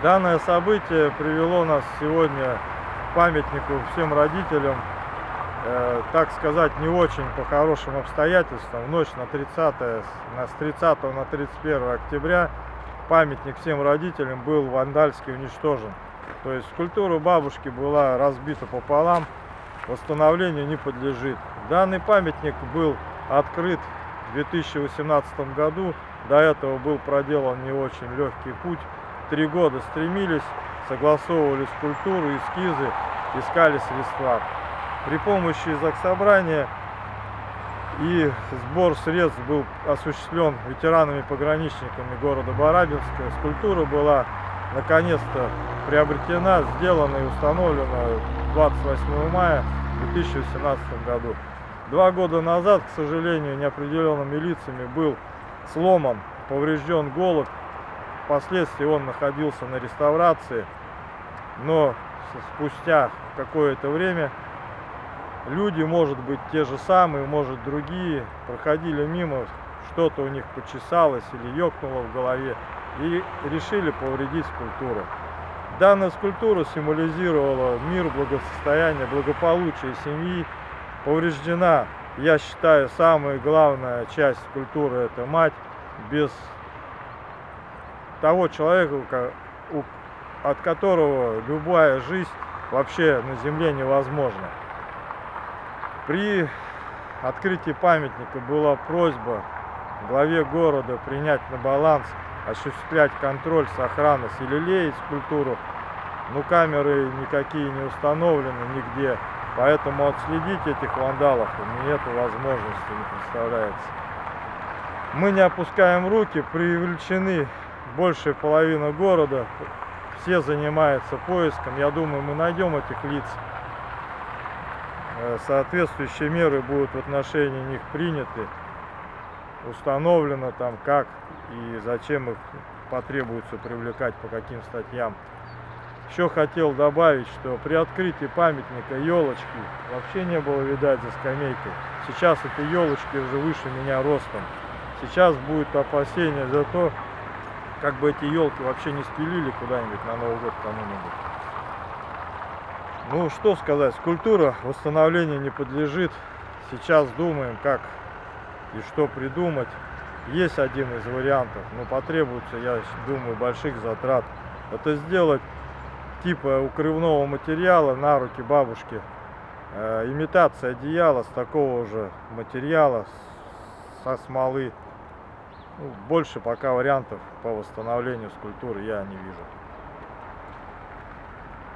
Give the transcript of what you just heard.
Данное событие привело нас сегодня к памятнику всем родителям, э, так сказать, не очень по хорошим обстоятельствам. Ночь на 30, с 30 на 31 октября памятник всем родителям был вандальски уничтожен. То есть скульптура бабушки была разбита пополам, восстановлению не подлежит. Данный памятник был открыт в 2018 году. До этого был проделан не очень легкий путь три года стремились, согласовывали скульптуру, эскизы, искали средства. При помощи заксобрания и сбор средств был осуществлен ветеранами-пограничниками города Барабинска. Скульптура была наконец-то приобретена, сделана и установлена 28 мая 2018 году. Два года назад, к сожалению, неопределенными лицами был сломан, поврежден голод Впоследствии он находился на реставрации, но спустя какое-то время люди, может быть, те же самые, может, другие, проходили мимо, что-то у них почесалось или ёкнуло в голове, и решили повредить скульптуру. Данная скульптура символизировала мир, благосостояние, благополучие семьи. Повреждена, я считаю, самая главная часть скульптуры – это мать, без того человека, от которого любая жизнь вообще на земле невозможна. При открытии памятника была просьба главе города принять на баланс, осуществлять контроль с охраной, селелеять скульптуру, но камеры никакие не установлены нигде, поэтому отследить этих вандалов у меня эту возможности не представляется. Мы не опускаем руки, привлечены большая половина города, все занимаются поиском. Я думаю, мы найдем этих лиц. Э, соответствующие меры будут в отношении них приняты. Установлено там как и зачем их потребуется привлекать, по каким статьям. Еще хотел добавить, что при открытии памятника елочки вообще не было видать за скамейкой. Сейчас эти елочки уже выше меня ростом. Сейчас будет опасение за то, как бы эти елки вообще не спилили куда-нибудь на Новый год кому-нибудь. Ну, что сказать, скульптура восстановлению не подлежит. Сейчас думаем, как и что придумать. Есть один из вариантов, но потребуется, я думаю, больших затрат. Это сделать типа укрывного материала на руки бабушки. Э, имитация одеяла с такого же материала, со смолы. Ну, больше пока вариантов по восстановлению скульптуры я не вижу.